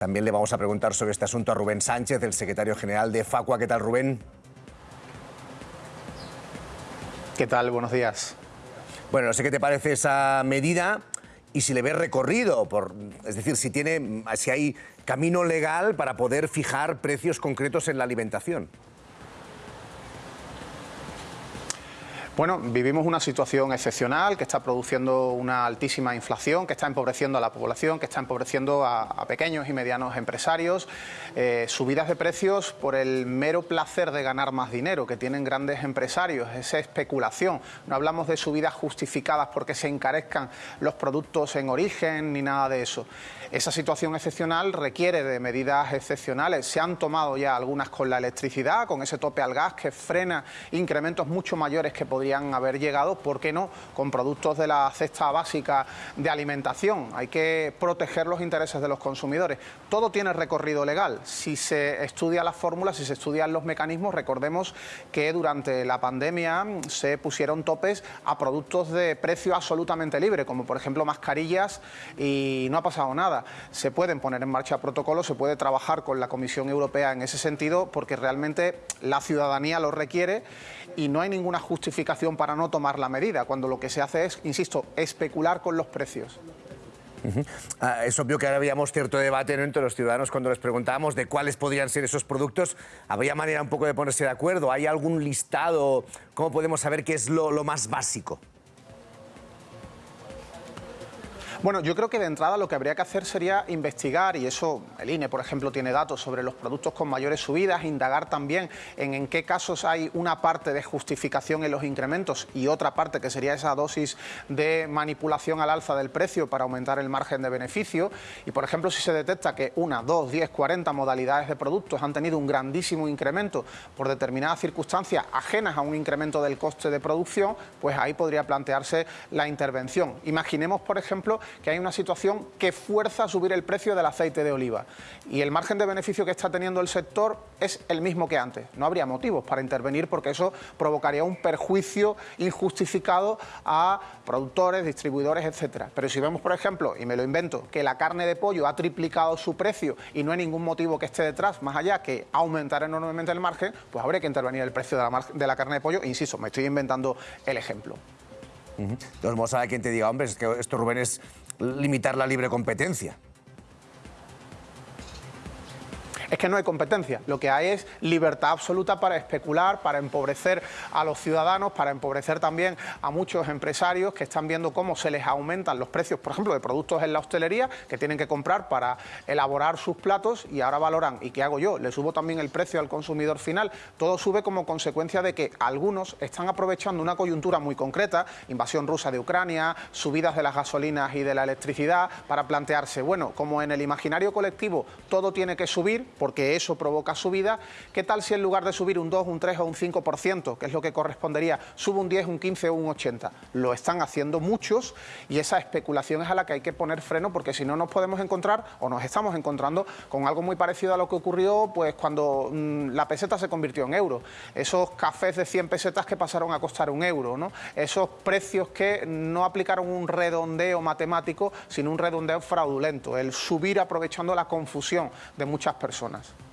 También le vamos a preguntar sobre este asunto a Rubén Sánchez, el secretario general de Facua. ¿Qué tal, Rubén? ¿Qué tal? Buenos días. Bueno, no sé qué te parece esa medida y si le ves recorrido, por, es decir, si, tiene, si hay camino legal para poder fijar precios concretos en la alimentación. Bueno, vivimos una situación excepcional que está produciendo una altísima inflación, que está empobreciendo a la población, que está empobreciendo a, pequeños y medianos empresarios, eh, subidas de precios por el mero placer de ganar más dinero que tienen grandes empresarios, esa especulación. No hablamos de subidas justificadas porque se encarezcan los productos en origen ni nada de eso. Esa situación excepcional requiere de medidas excepcionales. Se han tomado ya algunas con la electricidad, con ese tope al gas que frena incrementos mucho mayores que podrían haber llegado, ¿por qué no?, con productos de la cesta básica de alimentación. Hay que proteger los intereses de los consumidores. Todo tiene recorrido legal. Si se estudia las fórmulas, si se estudian los mecanismos, recordemos que durante la pandemia se pusieron topes a productos de precio absolutamente libre, como por ejemplo mascarillas, y no ha pasado nada. Se pueden poner en marcha protocolos, se puede trabajar con la Comisión Europea en ese sentido, porque realmente la ciudadanía lo requiere y no hay ninguna justificación para no tomar la medida, cuando lo que se hace es, insisto, especular con los precios. Ah, es obvio que ahora habíamos cierto debate entre los ciudadanos cuando les preguntábamos de cuáles podrían ser esos productos. ¿Habría manera un poco de ponerse de acuerdo? ¿Hay algún listado? ¿Cómo podemos saber qué es lo más básico? Bueno, yo creo que de entrada lo que habría que hacer sería investigar, y eso el INE, por ejemplo, tiene datos sobre los productos con mayores subidas, indagar también en en qué casos hay una parte de justificación en los incrementos y otra parte que sería esa dosis de manipulación al alza del precio para aumentar el margen de beneficio. Y, por ejemplo, si se detecta que una, dos, diez, cuarenta modalidades de productos han tenido un grandísimo incremento por determinadas circunstancias ajenas a un incremento del coste de producción, pues ahí podría plantearse la intervención. Imaginemos, por ejemplo, que hay una situación que fuerza a subir el precio del aceite de oliva y el margen de beneficio que está teniendo el sector es el mismo que antes. No habría motivos para intervenir porque eso provocaría un perjuicio injustificado a productores, distribuidores, etcétera. Pero si vemos, por ejemplo, y me lo invento, que la carne de pollo ha triplicado su precio y no hay ningún motivo que esté detrás, más allá que aumentar enormemente el margen, pues habría que intervenir el precio de la, de la carne de pollo. Insisto, me estoy inventando el ejemplo. Uh -huh. a quien te diga, hombre, es que esto, Rubén, es limitar la libre competencia. Es que no hay competencia, lo que hay es libertad absoluta para especular, para empobrecer a los ciudadanos, para empobrecer también a muchos empresarios que están viendo cómo se les aumentan los precios, por ejemplo, de productos en la hostelería que tienen que comprar para elaborar sus platos y ahora valoran, ¿y qué hago yo? Le subo también el precio al consumidor final. Todo sube como consecuencia de que algunos están aprovechando una coyuntura muy concreta, invasión rusa de Ucrania, subidas de las gasolinas y de la electricidad, para plantearse, bueno, como en el imaginario colectivo todo tiene que subir, porque eso provoca subida. ¿Qué tal si en lugar de subir un 2, un 3 o un 5%, que es lo que correspondería, sube un 10, un 15 o un 80? Lo están haciendo muchos y esa especulación es a la que hay que poner freno porque si no nos podemos encontrar o nos estamos encontrando con algo muy parecido a lo que ocurrió pues cuando mm, la peseta se convirtió en euro. Esos cafés de 100 pesetas que pasaron a costar un euro. Esos precios que no aplicaron un redondeo matemático, sino un redondeo fraudulento, el subir aprovechando la confusión de muchas personas.